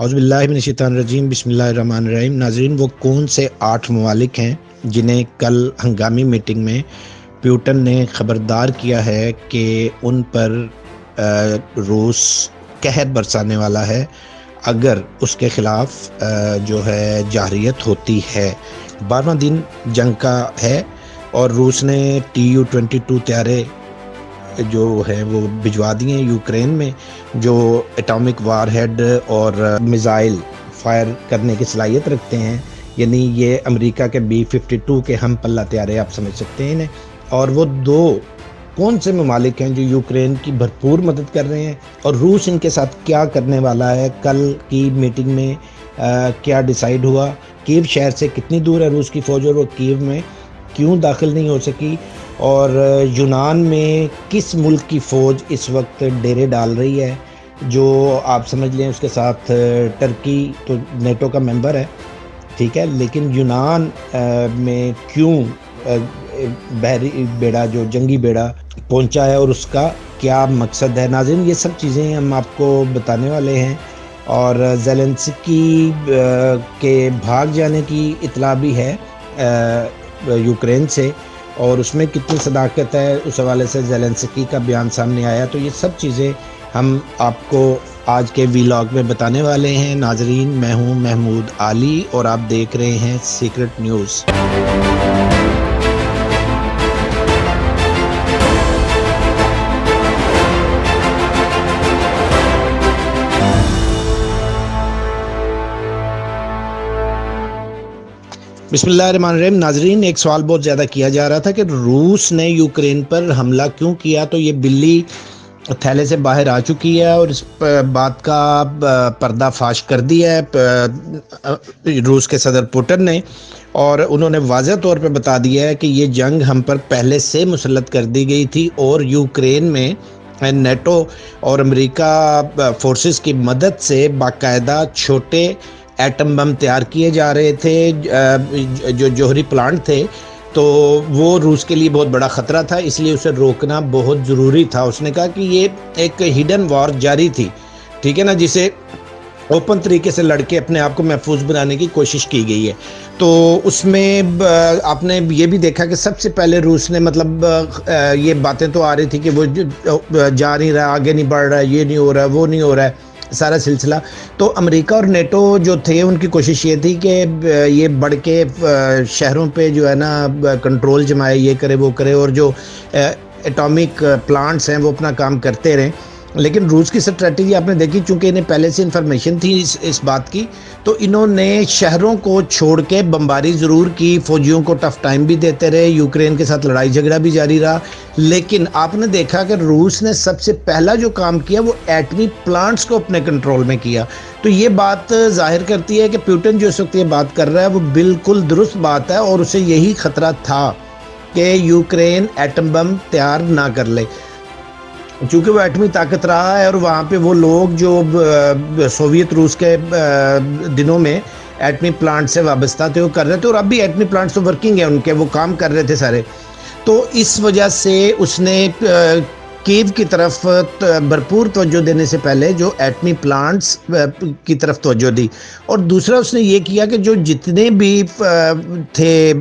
عزب اللہ من الشیطان الرجیم، بسم اللہ الرحمن الرحیم۔ ناظرین، وہ کون سے آٹھ ممالک ہیں جنہیں کل ہنگامی میٹنگ میں پیوٹن نے خبردار کیا ہے کہ ان پر روس قہر برسانے والا ہے؟ اگر اس کے خلاف جو ہے، جاہریت ہوتی ہے۔ بارہواں دن جنگ کا ہے اور روس نے ٹی یو ٹوینٹی ٹو تیارے جو ہے وہ بھجوا دیے ہیں یوکرین میں، جو اٹامک وار ہیڈ اور میزائل فائر کرنے کی صلاحیت رکھتے ہیں۔ یعنی یہ امریکہ کے بی ففٹی ٹو کے ہم پلہ تیارے آپ سمجھ سکتے ہیں انہیں۔ اور وہ دو کون سے ممالک ہیں جو یوکرین کی بھرپور مدد کر رہے ہیں؟ اور روس ان کے ساتھ کیا کرنے والا ہے؟ کل کی میٹنگ میں کیا ڈیسائیڈ ہوا؟ کیو شہر سے کتنی دور ہے روس کی فوج اور وہ کیو میں کیوں داخل نہیں ہو سکی؟ اور یونان میں کس ملک کی فوج اس وقت ڈیرے ڈال رہی ہے، جو آپ سمجھ لیں اس کے ساتھ ٹرکی تو نیٹو کا ممبر ہے، ٹھیک ہے، لیکن یونان میں کیوں بحری بیڑا، جو جنگی بیڑا پہنچا ہے اور اس کا کیا مقصد ہے؟ ناظرین، یہ سب چیزیں ہم آپ کو بتانے والے ہیں اور زیلنسکی کے بھاگ جانے کی اطلاع بھی ہے یوکرین سے۔ اور اس میں کتنی صداقت ہے، اس حوالے سے زیلنسکی کا بیان سامنے آیا، تو یہ سب چیزیں ہم آپ کو آج کے ویلاگ میں بتانے والے ہیں۔ ناظرین، میں ہوں محمود علی اور آپ دیکھ رہے ہیں سیکرٹ نیوز بسم اللہ الرحمن الرحیم. ناظرین، ایک سوال بہت زیادہ کیا جا رہا تھا کہ روس نے یوکرین پر حملہ کیوں کیا؟ تو یہ بلی تھیلے سے باہر آ چکی ہے اور اس بات کا پردہ فاش کر دیا ہے روس کے صدر پوٹن نے اور انہوں نے واضح طور پہ بتا دیا ہے کہ یہ جنگ ہم پر پہلے سے مسلط کر دی گئی تھی اور یوکرین میں نیٹو اور امریکہ فورسز کی مدد سے باقاعدہ چھوٹے ایٹم بم تیار کیے جا رہے تھے جو جوہری پلانٹ تھے، تو وہ روس کے لیے بہت بڑا خطرہ تھا، اس لیے اسے روکنا بہت ضروری تھا۔ اس نے کہا کہ یہ ایک ہڈن وار جاری تھی، ٹھیک ہے نا، جسے اوپن طریقے سے لڑکے اپنے آپ کو محفوظ بنانے کی کوشش کی گئی ہے۔ تو اس میں آپ نے یہ بھی دیکھا کہ سب سے پہلے روس نے مطلب یہ باتیں تو آ رہی تھی کہ وہ جا نہیں رہا، آگے نہیں بڑھ رہا، یہ نہیں ہو رہا، وہ نہیں ہو رہا۔ ہے سارا سلسلہ۔ تو امریکہ اور نیٹو جو تھے، ان کی کوشش یہ تھی کہ یہ بڑھ کے شہروں پہ جو ہے نا کنٹرول جمائے، یہ کرے، وہ کرے، اور جو اٹامک پلانٹس ہیں، وہ اپنا کام کرتے رہیں۔ لیکن روس کی سٹریٹجی آپ نے دیکھی، چونکہ انہیں پہلے سے انفارمیشن تھی اس اس بات کی، تو انہوں نے شہروں کو چھوڑ کے بمباری ضرور کی، فوجیوں کو ٹف ٹائم بھی دیتے رہے، یوکرین کے ساتھ لڑائی جھگڑا بھی جاری رہا۔ لیکن آپ نے دیکھا کہ روس نے سب سے پہلا جو کام کیا، وہ ایٹمی پلانٹس کو اپنے کنٹرول میں کیا۔ تو یہ بات ظاہر کرتی ہے کہ پیوٹن جو اس وقت یہ بات کر رہا ہے، وہ بالکل درست بات ہے اور اسے یہی خطرہ تھا کہ یوکرین ایٹم بم تیار نہ کر لے۔ چونکہ وہ ایٹمی طاقت رہا ہے اور وہاں پہ وہ لوگ جو سوویت روس کے دنوں میں ایٹمی پلانٹ سے وابستہ تھے، وہ کر رہے تھے اور اب بھی ایٹمی پلانٹس تو ورکنگ ہیں، ان کے وہ کام کر رہے تھے سارے۔ تو اس وجہ سے اس نے کیو کی طرف بھرپور توجہ دینے سے پہلے جو ایٹمی پلانٹس کی طرف توجہ دی۔ اور دوسرا اس نے یہ کیا کہ جو جتنے بھی تھے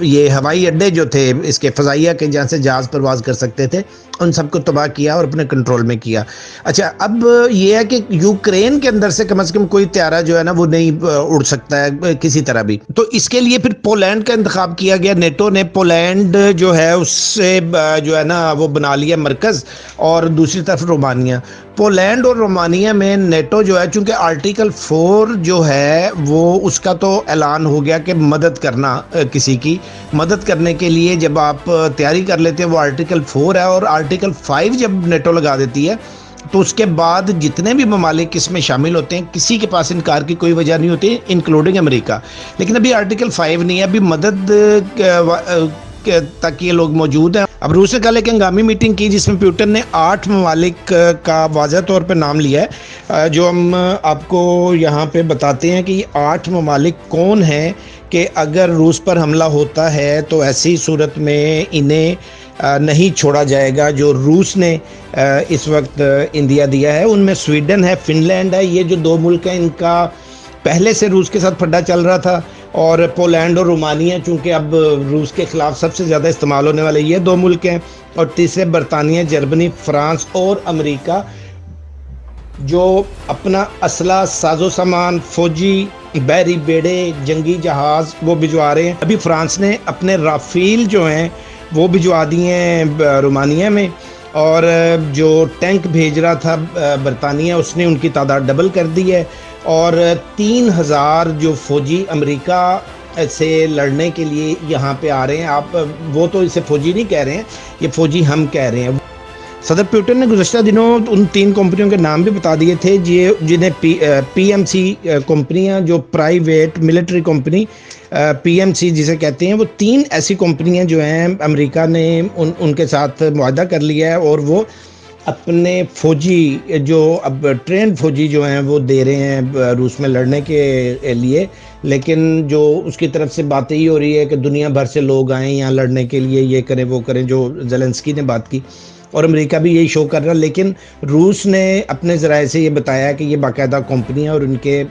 یہ ہوائی اڈے جو تھے، اس کے فضائیہ کے جہاں سے جہاز پرواز کر سکتے تھے، ان سب کو تباہ کیا اور اپنے کنٹرول میں کیا۔ اچھا اب یہ ہے کہ یوکرین کے اندر سے کم از کم کوئی تیارہ جو ہے نا، وہ نہیں اڑ سکتا ہے، کسی طرح بھی۔ تو اس کے لیے پھر پولینڈ کا انتخاب کیا گیا۔ نیٹو نے پولینڈ جو ہے، اس سے جو ہے نا، وہ بنا لیا۔ مرکز اور دوسری طرف رومانیہ۔ پولینڈ اور رومانیہ میں نیٹو جو ہے، چونکہ آرٹیکل فور جو ہے، وہ اس کا تو اعلان ہو گیا کہ مدد کرنا کسی کی مدد کرنے کے لیے جب آپ تیاری کر لیتے ہیں، وہ آرٹیکل فور ہے اور آرٹیکل فائیو جب نیٹو لگا دیتی ہے، تو اس کے بعد جتنے بھی ممالک اس میں شامل ہوتے ہیں، کسی کے پاس انکار کی کوئی وجہ نہیں ہوتی انکلوڈنگ امریکہ۔ لیکن ابھی آرٹیکل فائیو نہیں ہے، ابھی مدد تک یہ لوگ موجود ہیں۔ اب روس نے کل ایک ہنگامی میٹنگ کی جس میں پیوٹن نے آٹھ ممالک کا واضح طور پہ نام لیا ہے۔ جو ہم آپ کو یہاں پہ بتاتے ہیں کہ یہ آٹھ ممالک کون ہیں کہ اگر روس پر حملہ ہوتا ہے تو ایسی صورت میں انہیں نہیں چھوڑا جائے گا جو روس نے اس وقت انڈیا دیا ہے۔ ان میں سویڈن ہے فن لینڈ ہے۔ یہ جو دو ملک ہیں، ان کا پہلے سے روس کے ساتھ پھڈا چل رہا تھا۔ اور پولینڈ اور رومانیہ چونکہ اب روس کے خلاف سب سے زیادہ استعمال ہونے والے یہ دو ملک ہیں اور تیسرے برطانیہ، جرمنی، فرانس اور امریکہ جو اپنا اسلحہ، ساز و سامان، فوجی، بحری بیڑے، جنگی جہاز وہ بھجوا رہے ہیں۔ ابھی فرانس نے اپنے رافیل جو ہیں وہ بھجوا دیے ہیں رومانیہ میں۔ اور جو ٹینک بھیج رہا تھا برطانیہ، اس نے ان کی تعداد ڈبل کر دی ہے۔ اور تین ہزار جو فوجی امریکہ سے لڑنے کے لیے یہاں پہ آ رہے ہیں، آپ، وہ تو اسے فوجی نہیں کہہ رہے ہیں، یہ فوجی ہم کہہ رہے ہیں۔ صدر پیوٹن نے گزشتہ دنوں ان تین کمپنیوں کے نام بھی بتا دیے تھے جی، جنہیں پی ایم سی کمپنیاں، جو private military company P M C جسے کہتے ہیں، وہ تین ایسی کمپنیاں جو ہیں امریکہ نے ان ان کے ساتھ معاہدہ کر لیا ہے اور وہ اپنے فوجی جو اب ٹرین فوجی جو ہیں وہ دے رہے ہیں روس میں لڑنے کے لیے۔ لیکن جو اس کی طرف سے باتیں ہی ہو رہی ہے کہ دنیا بھر سے لوگ آئیں یہاں لڑنے کے لیے، یہ کریں، وہ کریں، جو زلنسکی نے بات کی۔ اور امریکہ بھی یہی شو کر رہا لیکن روس نے اپنے ذرائع سے یہ بتایا کہ یہ باقاعدہ کمپنیاں اور ان کے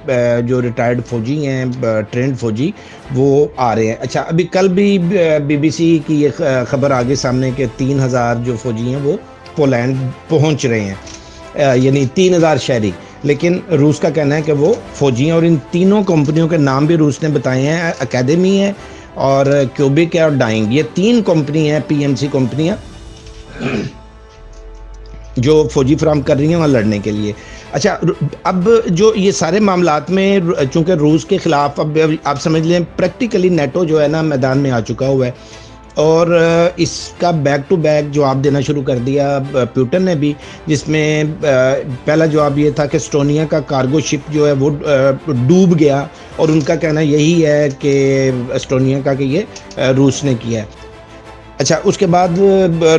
جو ریٹائرڈ فوجی ہیں ٹرینڈ فوجی، وہ آ رہے ہیں۔ اچھا ابھی کل بھی بی بی سی کی یہ خبر آگے سامنے کہ تین ہزار جو فوجی ہیں، وہ پولینڈ پہنچ رہے ہیں۔ یعنی تین ہزار شہری۔ لیکن روس کا کہنا ہے کہ وہ فوجی ہیں اور ان تینوں کمپنیوں کے نام بھی روس نے بتائے ہیں۔ اکیڈمی ہے اور کیوبک ہے اور ڈائنگ۔ یہ تین کمپنی ہیں، پی ایم سی کمپنیاں۔ جو فوجی فراہم کر رہی ہیں وہاں لڑنے کے لیے۔ اچھا اب جو یہ سارے معاملات میں چونکہ روس کے خلاف اب آپ سمجھ لیں پریکٹیکلی نیٹو جو ہے نا میدان میں آ چکا ہوا ہے۔ اور اس کا بیک ٹو بیک جواب دینا شروع کر دیا پیوٹن نے بھی، جس میں پہلا جواب یہ تھا کہ اسٹونیا کا کارگو شپ جو ہے وہ ڈوب گیا۔ اور ان کا کہنا یہی ہے کہ اسٹونیا کا کہ یہ روس نے کیا ہے۔ اچھا اس کے بعد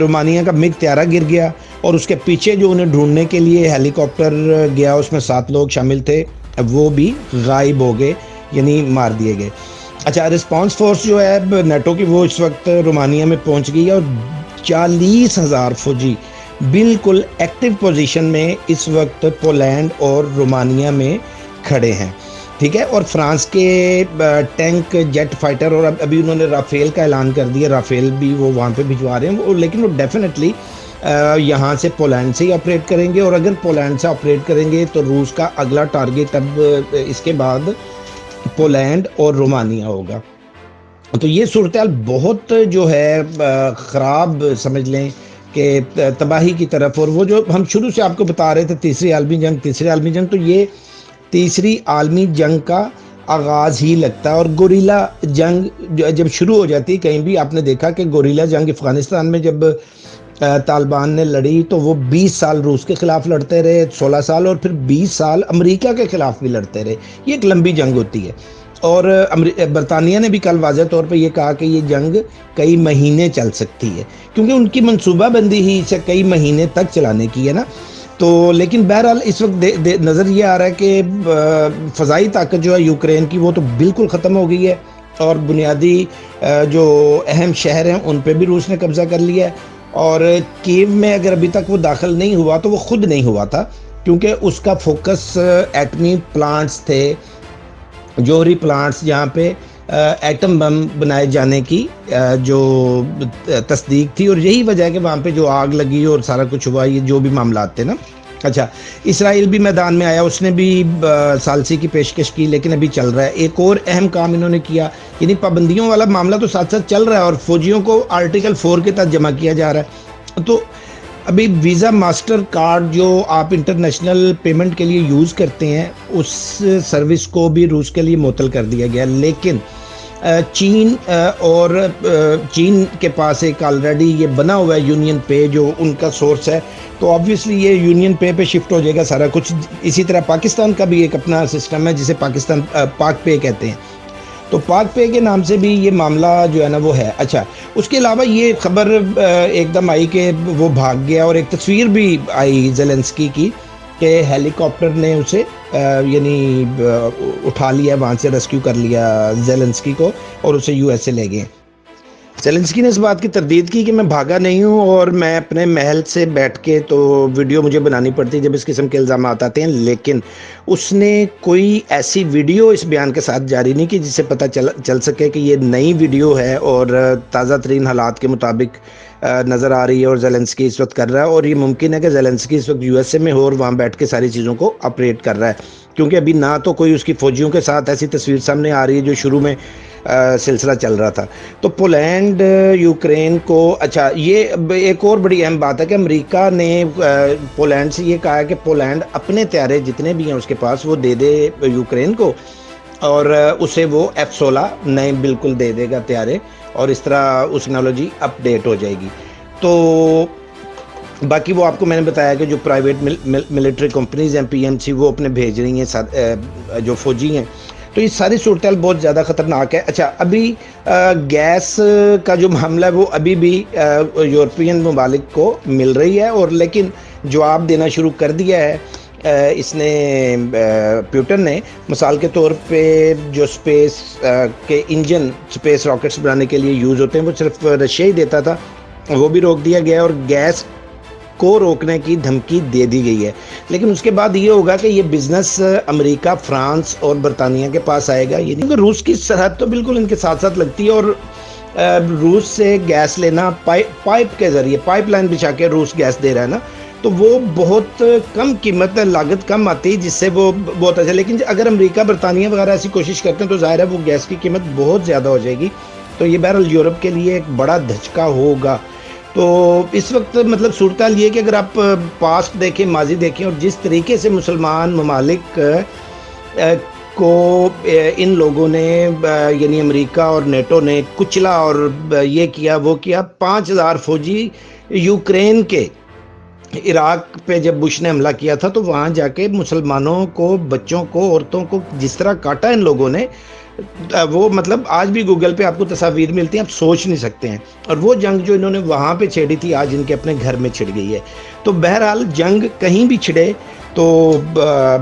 رومانیہ کا مگ تیارہ گر گیا۔ اور اس کے پیچھے جو انہیں ڈھونڈنے کے لیے ہیلی کاپٹر گیا، اس میں سات لوگ شامل تھے وہ بھی غائب ہو گئے یعنی مار دیے گئے۔ اچھا رسپانس فورس جو ہے نیٹو کی وہ اس وقت رومانیہ میں پہنچ گئی اور چالیس ہزار فوجی بالکل ایکٹیو پوزیشن میں اس وقت پولینڈ اور رومانیہ میں کھڑے ہیں۔ ٹھیک ہے؟ اور فرانس کے ٹینک جیٹ فائٹر اور ابھی انہوں نے رافیل کا اعلان کر دیا، رافیل بھی وہ وہاں پہ بھجوا رہے ہیں لیکن وہ ڈیفینیٹلی یہاں سے پولینڈ سے ہی آپریٹ کریں گے، اور اگر پولینڈ سے آپریٹ کریں گے تو روس کا اگلا ٹارگیٹ اب اس کے بعد پولینڈ اور رومانیہ ہوگا۔ تو یہ صورتحال بہت جو ہے خراب سمجھ لیں کہ تباہی کی طرف۔ اور وہ جو ہم شروع سے آپ کو بتا رہے تھے، تیسری عالمی جنگ، تیسری عالمی جنگ، تو یہ تیسری عالمی جنگ کا آغاز ہی لگتا ہے۔ اور گوریلا جنگ جب شروع ہو جاتی کہیں بھی آپ نے دیکھا کہ گوریلا جنگ افغانستان میں جب طالبان نے لڑی تو وہ بیس سال روس کے خلاف لڑتے رہے، سولہ سال اور پھر بیس سال امریکہ کے خلاف بھی لڑتے رہے۔ یہ ایک لمبی جنگ ہوتی ہے۔ اور برطانیہ نے بھی کل واضح طور پہ یہ کہا کہ یہ جنگ کئی مہینے چل سکتی ہے۔ کیونکہ ان کی منصوبہ بندی ہی اسے کئی مہینے تک چلانے کی ہے نا۔ تو لیکن بہرحال اس وقت نظر یہ آ رہا ہے کہ فضائی طاقت جو ہے یوکرین کی وہ تو بالکل ختم ہو گئی ہے۔ اور بنیادی جو اہم شہر ہیں ان پہ بھی روس نے قبضہ کر لیا ہے۔ اور کیو میں اگر ابھی تک وہ داخل نہیں ہوا تو وہ خود نہیں ہوا تھا، کیونکہ اس کا فوکس ایٹمی پلانٹس تھے، جوہری پلانٹس جہاں پہ uh, ایٹم بم بنائے جانے کی uh, جو تصدیق تھی اور یہی وجہ ہے کہ وہاں پہ جو آگ لگی اور سارا کچھ ہوا، یہ جو بھی معاملات تھے نا۔ اچھا اسرائیل بھی میدان میں آیا، اس نے بھی سالسی کی پیشکش کی، لیکن ابھی چل رہا ہے۔ ایک اور اہم کام انہوں نے کیا یعنی پابندیوں والا معاملہ تو ساتھ ساتھ چل رہا ہے اور فوجیوں کو آرٹیکل فور کے تحت جمع کیا جا رہا ہے۔ تو ابھی ویزا ماسٹر کارڈ جو آپ انٹرنیشنل پیمنٹ کے لیے یوز کرتے ہیں، اس سروس کو بھی روس کے لیے معطل کر دیا گیا۔ لیکن چین اور چین کے پاس ایک آلریڈی یہ بنا ہوا ہے یونین پے جو ان کا سورس ہے۔ تو آبویسلی یہ یونین پے پہ شفٹ ہو جائے گا سارا کچھ۔ اسی طرح پاکستان کا بھی ایک اپنا سسٹم ہے جسے پاکستان پاک پے کہتے ہیں۔ تو پاک پے کے نام سے بھی یہ معاملہ جو ہے نا وہ ہے۔ اچھا اس کے علاوہ یہ خبر ایک دم آئی کہ وہ بھاگ گیا اور ایک تصویر بھی آئی زیلنسکی کی کہ ہیلی کاپٹر نے اسے یعنی اٹھا لیا، وہاں سے ریسکیو کر لیا زیلنسکی کو اور اسے یو ایس اے لے گئے۔ سیلنسکی نے اس بات کی تردید کی کہ میں بھاگا نہیں ہوں اور میں اپنے محل سے بیٹھ کے تو ویڈیو مجھے بنانی پڑتی جب اس قسم کے الزامات آتے ہیں، لیکن اس نے کوئی ایسی ویڈیو اس بیان کے ساتھ جاری نہیں کی جس سے پتہ چل چل سکے کہ یہ نئی ویڈیو ہے اور تازہ ترین حالات کے مطابق نظر آ رہی ہے اور زیلنسکی اس وقت کر رہا ہے اور یہ ممکن ہے کہ زیلنسکی اس وقت یو ایس اے میں ہو اور وہاں بیٹھ کے ساری چیزوں کو اپریٹ کر رہا ہے۔ کیونکہ ابھی نہ تو کوئی اس کی فوجیوں کے ساتھ ایسی تصویر سامنے آ رہی ہے جو شروع میں سلسلہ چل رہا تھا۔ تو پولینڈ یوکرین کو اچھا یہ ایک اور بڑی اہم بات ہے کہ امریکہ نے پولینڈ سے یہ کہا ہے کہ پولینڈ اپنے تیارے جتنے بھی ہیں اس کے پاس وہ دے دے یوکرین کو۔ اور اسے وہ ایف سولہ نئے بالکل دے دے گا تیارے اور اس طرح اس ٹیکنالوجی اپ ڈیٹ ہو جائے گی۔ تو باقی وہ آپ کو میں نے بتایا کہ جو پرائیویٹ ملٹری کمپنیز ہیں پی ایم سی وہ اپنے بھیج رہی ہیں جو فوجی ہیں۔ تو یہ ساری صورتحال بہت زیادہ خطرناک ہے۔ اچھا ابھی گیس کا جو معاملہ ہے، وہ ابھی بھی یورپین ممالک کو مل رہی ہے اور لیکن جواب دینا شروع کر دیا ہے۔ اس نے پیوٹر نے مثال کے طور پہ جو سپیس کے انجن سپیس راکٹس بنانے کے لیے یوز ہوتے ہیں، وہ صرف رشیا ہی دیتا تھا، وہ بھی روک دیا گیا اور گیس کو روکنے کی دھمکی دے دی گئی ہے۔ لیکن اس کے بعد یہ ہوگا کہ یہ بزنس امریکہ، فرانس اور برطانیہ کے پاس آئے گا۔ یعنی یہ نہیں روس کی سرحد تو بالکل ان کے ساتھ ساتھ لگتی ہے اور روس سے گیس لینا پائپ کے ذریعے، پائپ لائن بچھا کے روس گیس دے رہا ہے نا۔ تو وہ بہت کم قیمت لاگت کم آتی ہے جس سے وہ بہت اچھا لیکن جی اگر امریکہ، برطانیہ وغیرہ ایسی کوشش کرتے ہیں تو ظاہر ہے وہ گیس کی قیمت بہت زیادہ ہو جائے گی۔ تو یہ بہرحال یورپ کے لیے ایک بڑا دھچکا ہوگا۔ تو اس وقت مطلب صورتحال یہ کہ اگر آپ پاسٹ دیکھیں، ماضی دیکھیں، اور جس طریقے سے مسلمان ممالک کو ان لوگوں نے یعنی امریکہ اور نیٹو نے کچلا اور یہ کیا، وہ کیا، پانچ ہزار فوجی یوکرین کے عراق پہ جب بش نے حملہ کیا تھا تو وہاں جا کے مسلمانوں کو، بچوں کو، عورتوں کو جس طرح کاٹا ان لوگوں نے، وہ مطلب آج بھی گوگل پہ آپ کو تصاویر ملتی ہیں، آپ سوچ نہیں سکتے ہیں۔ اور وہ جنگ جو انہوں نے وہاں پہ چھیڑی تھی، آج ان کے اپنے گھر میں چھڑ گئی ہے۔ تو بہرحال جنگ کہیں بھی چھڑے تو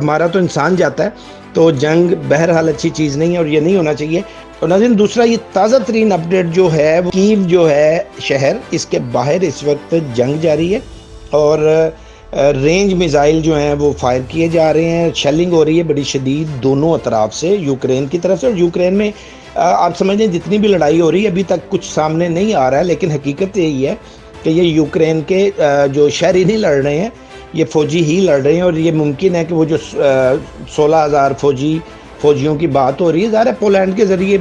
مارا تو انسان جاتا ہے۔ تو جنگ بہرحال اچھی چیز نہیں ہے اور یہ نہیں ہونا چاہیے۔ اور ناظرین، دوسرا یہ تازہ ترین اپڈیٹ جو ہے، وہ کیو جو ہے شہر، اس کے باہر اس وقت جنگ جاری ہے۔ اور رینج میزائل جو ہیں وہ فائر کیے جا رہے ہیں شیلنگ ہو رہی ہے بڑی شدید دونوں اطراف سے، یوکرین کی طرف سے اور یوکرین میں آپ سمجھ لیں جتنی بھی لڑائی ہو رہی ہے، ابھی تک کچھ سامنے نہیں آ رہا ہے، لیکن حقیقت یہی ہے کہ یہ یوکرین کے جو شہری نہیں لڑ رہے ہیں، یہ فوجی ہی لڑ رہے ہیں اور یہ ممکن ہے کہ وہ جو سولہ ہزار فوجی، فوجیوں کی بات ہو رہی ہے، ظاہر ہے پولینڈ کے ذریعے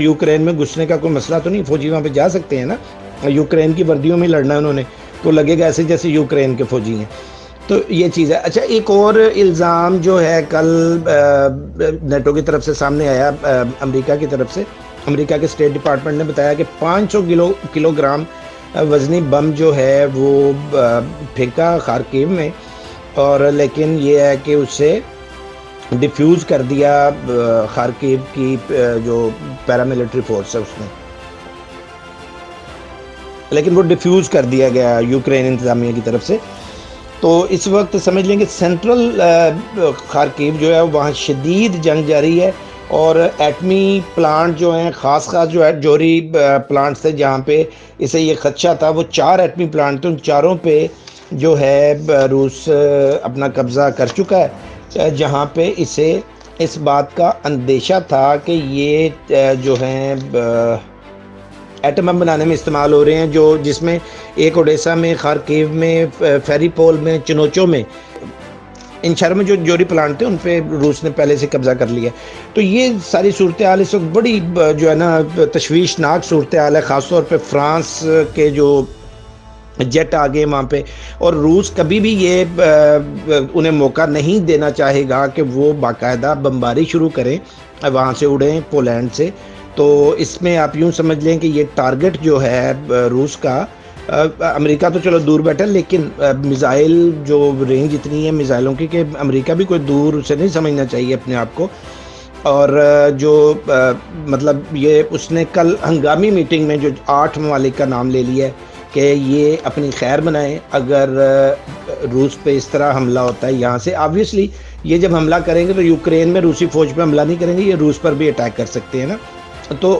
یوکرین میں گھسنے کا کوئی مسئلہ تو نہیں، فوجی وہاں پہ جا سکتے ہیں نا، یوکرین کی وردیوں میں لڑنا ہے انہوں نے۔ تو لگے گا ایسے جیسے یوکرین کے فوجی ہیں۔ تو یہ چیز ہے۔ اچھا ایک اور الزام جو ہے، کل نیٹو کی طرف سے سامنے آیا امریکہ کی طرف سے۔ امریکہ کے اسٹیٹ ڈپارٹمنٹ نے بتایا کہ پانچ سو کلو کلو گرام وزنی بم جو ہے، وہ پھینکا خارکیو میں۔ اور لیکن یہ ہے کہ اسے ڈیفیوز کر دیا خارکیو کی جو پیراملٹری فورس ہے، اس نے۔ لیکن وہ ڈیفیوز کر دیا گیا یوکرین انتظامیہ کی طرف سے۔ تو اس وقت سمجھ لیں کہ سینٹرل خارکیو جو ہے، وہاں شدید جنگ جاری ہے اور ایٹمی پلانٹ جو ہیں، خاص خاص جو ہے، جوری پلانٹس تھے جہاں پہ اسے یہ خدشہ تھا۔ وہ چار ایٹمی پلانٹ تھے، ان چاروں پہ جو ہے روس اپنا قبضہ کر چکا ہے۔ جہاں پہ اسے اس بات کا اندیشہ تھا کہ یہ جو ہیں ایٹم بم بنانے میں استعمال ہو رہے ہیں، جو جس میں ایک اوڈیسا میں، خارکیو میں، فیری پول میں، چنوچوں میں، ان شہروں میں جو جوری پلانٹ تھے، ان پہ روس نے پہلے سے قبضہ کر لیا تو یہ ساری صورتحال اس وقت بڑی، جو ہے نا، تشویشناک صورتحال ہے، خاص طور پہ فرانس کے جو جیٹ آگے وہاں پہ۔ اور روس کبھی بھی یہ انہیں موقع نہیں دینا چاہے گا کہ وہ باقاعدہ بمباری شروع کریں، وہاں سے اڑیں، پولینڈ سے۔ تو اس میں آپ یوں سمجھ لیں کہ یہ ٹارگٹ جو ہے روس کا امریکہ تو چلو دور بیٹھا لیکن میزائل جو رینج اتنی ہے میزائلوں کی کہ امریکہ بھی کوئی دور سے نہیں سمجھنا چاہیے اپنے آپ کو۔ اور جو مطلب یہ اس نے کل ہنگامی میٹنگ میں جو آٹھ ممالک کا نام لے لیا ہے کہ یہ اپنی خیر بنائیں اگر روس پہ اس طرح حملہ ہوتا ہے یہاں سے آبویسلی یہ جب حملہ کریں گے تو یوکرین میں روسی فوج پہ حملہ نہیں کریں گے، یہ روس پر بھی اٹیک کر سکتے ہیں نا۔ تو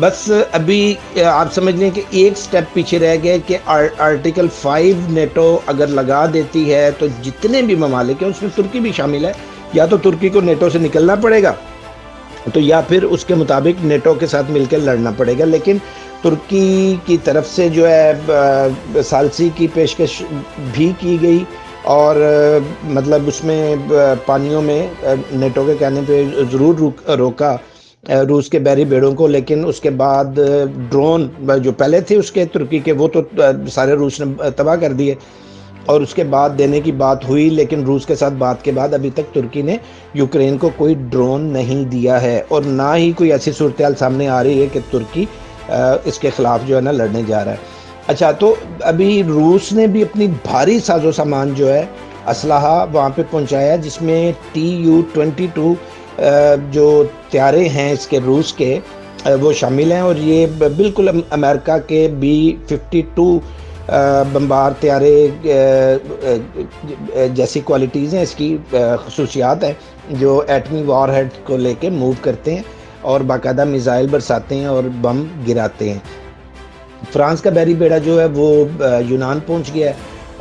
بس ابھی آپ سمجھ لیں کہ ایک سٹیپ پیچھے رہ گئے کہ آرٹیکل فائیو نیٹو اگر لگا دیتی ہے تو جتنے بھی ممالک ہیں اس میں ترکی بھی شامل ہے، یا تو ترکی کو نیٹو سے نکلنا پڑے گا، تو یا پھر اس کے مطابق نیٹو کے ساتھ مل کے لڑنا پڑے گا، لیکن ترکی کی طرف سے جو ہے سالسی کی پیشکش بھی کی گئی اور مطلب اس میں پانیوں میں نیٹو کے کہنے پہ ضرور روکا۔ روس کے بحری بیڑوں کو، لیکن اس کے بعد ڈرون جو پہلے تھے اس کے ترکی کے، وہ تو سارے روس نے تباہ کر دیے۔ اور اس کے بعد دینے کی بات ہوئی، لیکن روس کے ساتھ بات کے بعد ابھی تک ترکی نے یوکرین کو کوئی ڈرون نہیں دیا ہے۔ اور نہ ہی کوئی ایسی صورتحال سامنے آ رہی ہے کہ ترکی اس کے خلاف جو ہے نا لڑنے جا رہا ہے۔ اچھا تو ابھی روس نے بھی اپنی بھاری ساز و سامان جو ہے، اسلحہ وہاں پہ پہنچایا، جس میں ٹی یو ٹوینٹی ٹو جو تیارے ہیں اس کے روس کے وہ شامل ہیں اور یہ بالکل امریکہ کے بی ففٹی ٹو بمبار تیارے جیسی کوالٹیز ہیں، اس کی خصوصیات ہیں جو ایٹمی وار ہیڈ کو لے کے موو کرتے ہیں اور باقاعدہ میزائل برساتے ہیں اور بم گراتے ہیں۔ فرانس کا بیری بیڑا جو ہے، وہ یونان پہنچ گیا ہے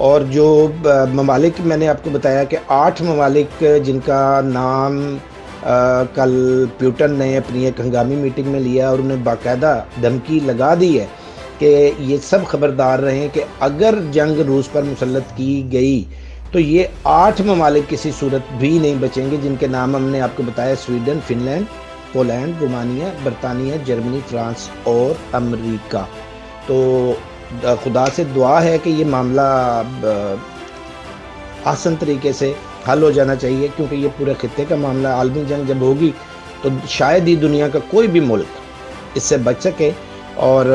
اور جو ممالک، میں نے آپ کو بتایا کہ آٹھ ممالک، جن کا نام کل پیوٹن نے اپنی ایک ہنگامی میٹنگ میں لیا اور انہیں باقاعدہ دھمکی لگا دی ہے کہ یہ سب خبردار رہیں کہ اگر جنگ روس پر مسلط کی گئی تو یہ آٹھ ممالک کسی صورت بھی نہیں بچیں گے جن کے نام ہم نے آپ کو بتایا، Sweden Finland Poland, Romania, برطانیہ، جرمنی، فرانس اور امریکہ۔ تو خدا سے دعا ہے کہ یہ معاملہ آسن طریقے سے حل ہو جانا چاہیے، کیونکہ یہ پورے خطے کا معاملہ عالمی جنگ جب ہوگی تو شاید ہی دنیا کا کوئی بھی ملک اس سے بچ سکے۔ اور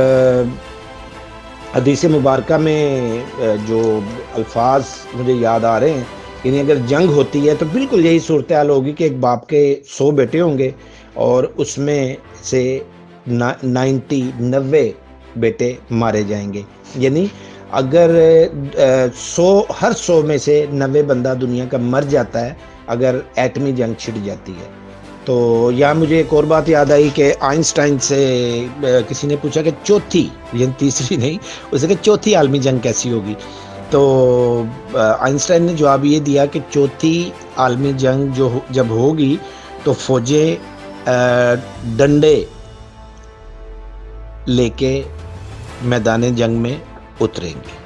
حدیث مبارکہ میں جو الفاظ مجھے یاد آ رہے ہیں یعنی اگر جنگ ہوتی ہے تو بالکل یہی صورتحال ہوگی کہ ایک باپ کے سو بیٹے ہوں گے اور اس میں سے نائنٹی نوے بیٹے مارے جائیں گے۔ یعنی اگر سو، ہر سو میں سے نوے بندہ دنیا کا مر جاتا ہے اگر ایٹمی جنگ چھٹ جاتی ہے۔ تو یہاں مجھے ایک اور بات یاد آئی کہ آئنسٹائن سے کسی نے پوچھا کہ چوتھی یعنی تیسری نہیں، اسے کہ چوتھی عالمی جنگ کیسی ہوگی؟ تو آئنسٹائن نے جواب یہ دیا کہ چوتھی عالمی جنگ جو جب ہوگی تو فوجیں ڈنڈے لے کے میدان جنگ میں اتریں گے۔